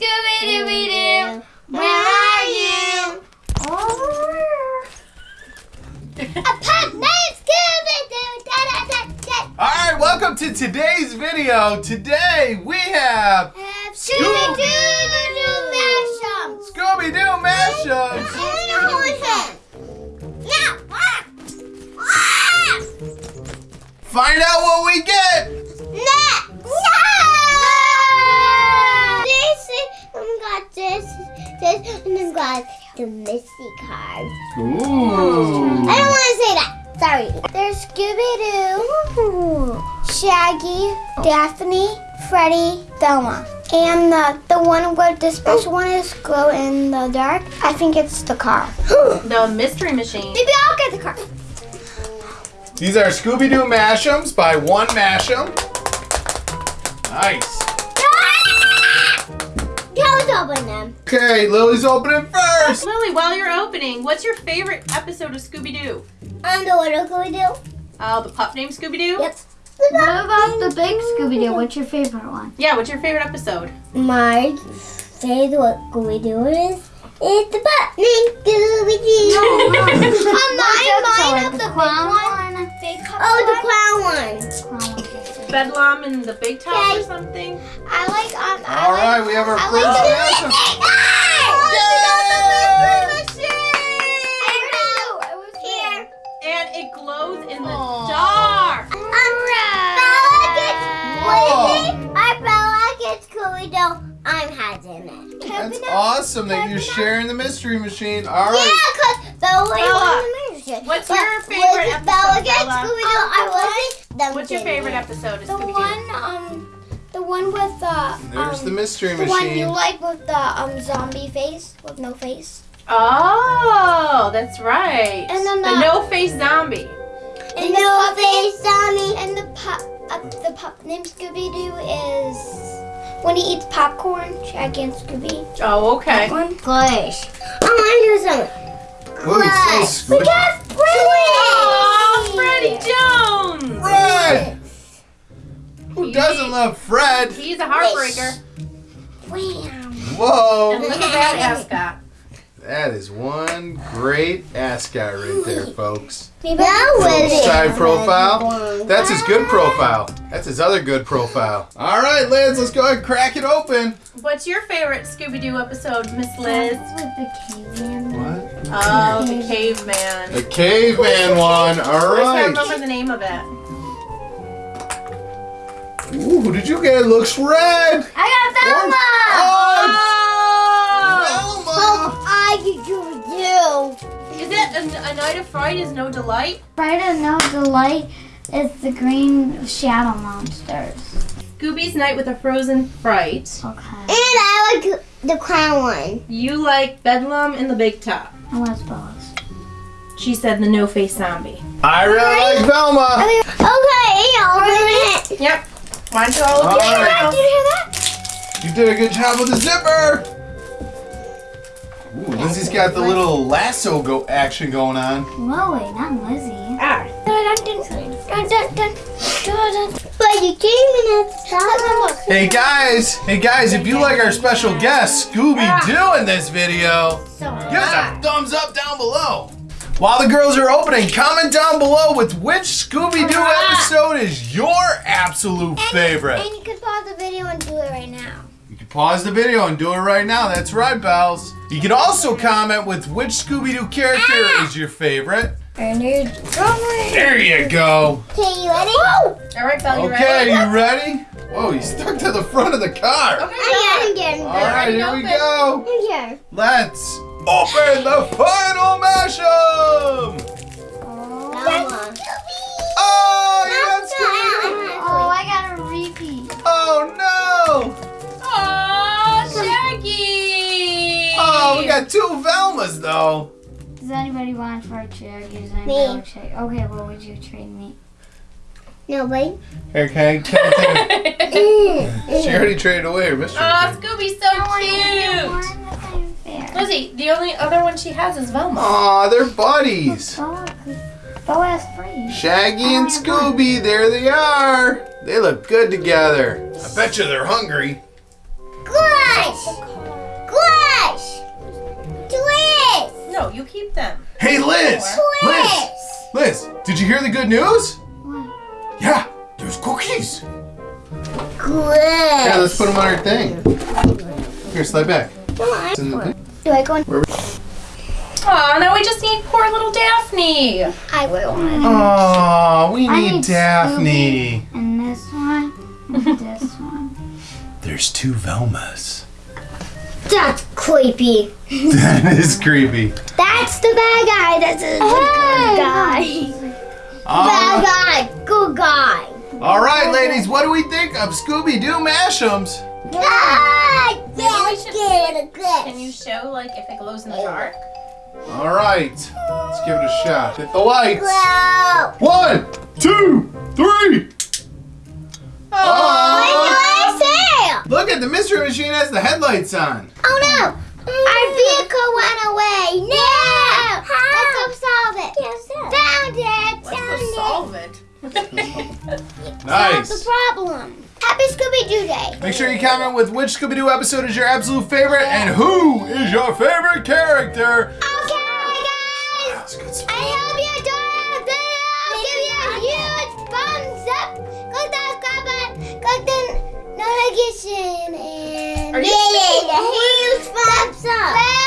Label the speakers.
Speaker 1: Scooby Dooby Doo, where are you? A pup named Scooby Doo. Da da da da.
Speaker 2: All right, welcome to today's video. Today we have
Speaker 1: Have Scooby Doo mashup.
Speaker 2: Scooby Doo mashups.
Speaker 1: Now, ah, ah,
Speaker 2: Find out what we get.
Speaker 1: next. This, and I got the Misty card.
Speaker 2: Ooh.
Speaker 1: I don't want to say that. Sorry. There's Scooby Doo, Shaggy, Daphne, Freddy, Thelma. And the, the one with the special one is glow in the dark. I think it's the car.
Speaker 3: The mystery machine.
Speaker 1: Maybe I'll get the car.
Speaker 2: These are Scooby Doo mashups by One Mashum. Nice.
Speaker 1: Let's open them.
Speaker 2: Okay, Lily's opening first.
Speaker 3: Lily, while you're opening, what's your favorite episode of Scooby Doo?
Speaker 1: Underwater Scooby Doo.
Speaker 3: Uh, the pup named Scooby Doo?
Speaker 1: Yep.
Speaker 4: What about the big Scooby Doo? What's your favorite one?
Speaker 3: Yeah, what's your favorite episode?
Speaker 1: My favorite Scooby Doo is is the butt named Scooby Doo. Oh, mine, mine of the big one. Big oh, the clown one.
Speaker 3: Bedlam in the Big Top
Speaker 1: Okay.
Speaker 3: or something?
Speaker 1: I like um. I
Speaker 2: All
Speaker 1: like,
Speaker 2: right, we have our
Speaker 1: I
Speaker 2: first
Speaker 1: like the
Speaker 2: mashup.
Speaker 1: Here.
Speaker 3: And it glows in the
Speaker 2: Aw.
Speaker 3: dark.
Speaker 1: Um, Bella gets Squeaky. Our Bella gets Scooby I'm has in it.
Speaker 2: That's awesome that you're sharing the mystery machine. All
Speaker 1: Yeah, cause Bella
Speaker 3: Bella,
Speaker 1: won the music.
Speaker 3: what's
Speaker 1: But
Speaker 3: your favorite episode,
Speaker 1: Bella gets
Speaker 3: Bella?
Speaker 1: Scooby Doo. I wasn't. Them
Speaker 3: What's your favorite
Speaker 1: it.
Speaker 3: episode of
Speaker 5: The
Speaker 3: Scooby Doo?
Speaker 5: one, um, the one with the,
Speaker 2: There's
Speaker 5: um,
Speaker 2: the mystery
Speaker 5: the one you like with the um zombie face with no face.
Speaker 3: Oh, that's right.
Speaker 5: And then
Speaker 3: the
Speaker 5: the-
Speaker 3: no face zombie.
Speaker 5: And the
Speaker 1: No face zombie.
Speaker 5: And the pup, uh, the pup named Scooby Doo is when he eats popcorn. Shaggy and Scooby.
Speaker 3: Oh, okay.
Speaker 5: One.
Speaker 1: Gosh. I want to do something.
Speaker 2: Ooh, it's so
Speaker 1: We
Speaker 2: squishy.
Speaker 1: got
Speaker 3: Oh,
Speaker 1: Freddy.
Speaker 3: Freddie Jones.
Speaker 2: Fred. Who doesn't love Fred?
Speaker 3: He's a heartbreaker.
Speaker 1: Wham.
Speaker 2: Whoa.
Speaker 3: And look at that ascot.
Speaker 2: That is one great ascot right there, folks. Side profile. That's his good profile. That's his other good profile. All right, Liz, let's go ahead and crack it open.
Speaker 3: What's your favorite Scooby Doo episode, Miss Liz?
Speaker 4: With the caveman.
Speaker 2: What?
Speaker 3: Oh, the caveman.
Speaker 2: The caveman one. All right.
Speaker 3: I can't remember the name of it.
Speaker 2: Ooh, who did you get? It looks red.
Speaker 1: I got Thelma.
Speaker 2: Oh, Velma.
Speaker 1: I could do.
Speaker 3: Is it a, a Night of Fright is No Delight?
Speaker 4: Fright of no delight is the green shadow monsters.
Speaker 3: Scooby's Night with a Frozen Fright.
Speaker 4: Okay.
Speaker 1: And I like the clown one.
Speaker 3: You like Bedlam in the Big Top.
Speaker 4: And what's Bella's?
Speaker 3: She said the No Face Zombie.
Speaker 2: I really like Velma.
Speaker 1: Okay, open it.
Speaker 3: Yep. Why don't you all look
Speaker 2: All
Speaker 3: at
Speaker 1: Did you hear that?
Speaker 2: You did a good job with the zipper. Ooh, Lizzie's got the little lasso go action going on.
Speaker 4: Lily, not Lizzie.
Speaker 3: Ah.
Speaker 1: But you came in it. Look.
Speaker 2: Hey guys, hey guys, if you like our special guest Scooby Doo in this video, give us a thumbs up down below. While the girls are opening, comment down below with which Scooby Doo ah. episode is your absolute favorite.
Speaker 5: And you could pause the video and do it right now.
Speaker 2: You can pause the video and do it right now. That's right, Bells. You can also comment with which Scooby Doo character ah. is your favorite.
Speaker 5: And you're
Speaker 2: There you go.
Speaker 1: Okay, you ready?
Speaker 3: All right, Belle, you
Speaker 2: Okay,
Speaker 3: ready?
Speaker 2: you ready? Whoa, you stuck to the front of the car.
Speaker 3: Okay,
Speaker 1: I got him,
Speaker 2: All right, here we go.
Speaker 1: Here.
Speaker 2: Let's open the final mashup.
Speaker 1: Thelma.
Speaker 2: Oh, you got Scooby.
Speaker 4: Oh, I got a repeat.
Speaker 2: Oh no.
Speaker 3: Oh, Shaggy!
Speaker 2: Oh, we got two Velmas though.
Speaker 4: Does anybody want for a chair? Does
Speaker 1: Me.
Speaker 4: want? Okay, what would you trade me?
Speaker 1: Nobody.
Speaker 2: Here, can I, can I take She already traded away her mystery.
Speaker 3: Oh, Scooby's so cute. Lizzie, the only other one she has is Velma.
Speaker 2: Aw, they're buddies.
Speaker 4: Has three.
Speaker 2: Shaggy and Scooby, there they are. They look good together. I bet you they're hungry.
Speaker 1: Gosh! Gosh! twist. No, you keep them.
Speaker 2: Hey, Liz! Liz! Liz, did you hear the good news? What? Yeah, there's cookies. Glitch. Yeah, let's put them on our thing. Here, slide back.
Speaker 1: Do I go in?
Speaker 3: Aw, now we just need poor little Daphne.
Speaker 1: I will.
Speaker 2: Aw, we
Speaker 4: I
Speaker 2: need
Speaker 4: need
Speaker 2: Daphne.
Speaker 4: And this one, and this one.
Speaker 2: There's two Velmas.
Speaker 1: That's creepy.
Speaker 2: that is creepy.
Speaker 1: That's the bad guy. That's the good guy. Bad
Speaker 2: Uh,
Speaker 1: guy. Good guy.
Speaker 2: all right, ladies, what do we think of Scooby Doo Mashems?
Speaker 1: Ah,
Speaker 3: Maybe we should
Speaker 1: good,
Speaker 3: Can you show like if it glows in the dark?
Speaker 2: All right, let's give it a shot. Hit the lights.
Speaker 1: Wow.
Speaker 2: One, two, three.
Speaker 1: What
Speaker 2: Oh,
Speaker 1: do I say?
Speaker 2: look at the mystery machine has the headlights on.
Speaker 1: Oh no! Our vehicle went away. No! Let's go solve it. Found it.
Speaker 3: Let's
Speaker 1: Found
Speaker 3: go
Speaker 1: it.
Speaker 3: solve it.
Speaker 1: That's
Speaker 2: Nice.
Speaker 1: the problem. Happy Scooby Doo Day.
Speaker 2: Make sure you comment with which Scooby Doo episode is your absolute favorite and who is your favorite character.
Speaker 1: Okay, guys.
Speaker 2: That's good stuff.
Speaker 1: I hope you enjoyed the video. Give you a huge thumbs up. Click that subscribe button. Click the notification and
Speaker 3: Are you
Speaker 1: give it huge thumbs up.